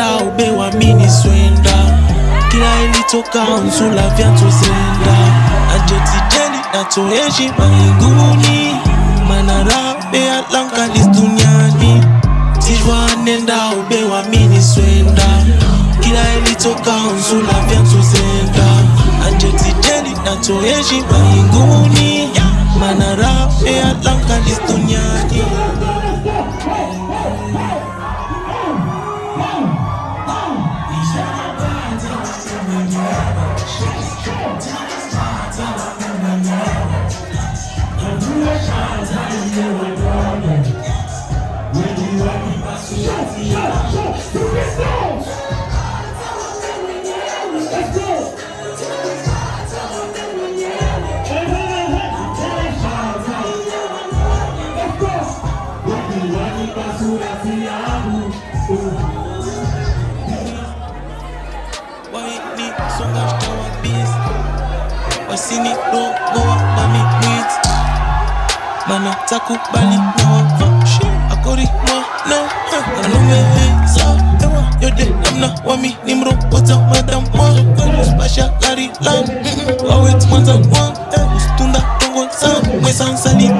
Nenda ube wa mini swenda. Kila ilitoka unsula vya tuzenda. Ajetijeli na toeji mainguni. Manarabe alankalis listunyani Tijwa nenda ube wa mini swenda. Kila ilitoka unsula vya tuzenda. Ajetijeli na toeji mainguni. Manarabe alankalis listunyani waini songa shtawa bis wasini takubali na tongo san mwesansalita manya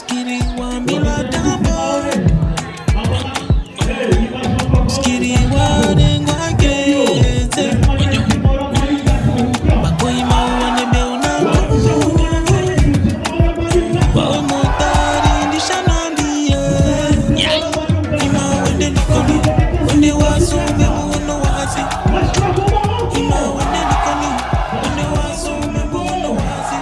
Skitty want me like that boy. Skitty want and go get it. Bakoy mawane be una Bawe motari ndi shanandi Ima wende nikoni Wende wasu membu uno wazi Ima wende nikoni Wende wasu membu uno wazi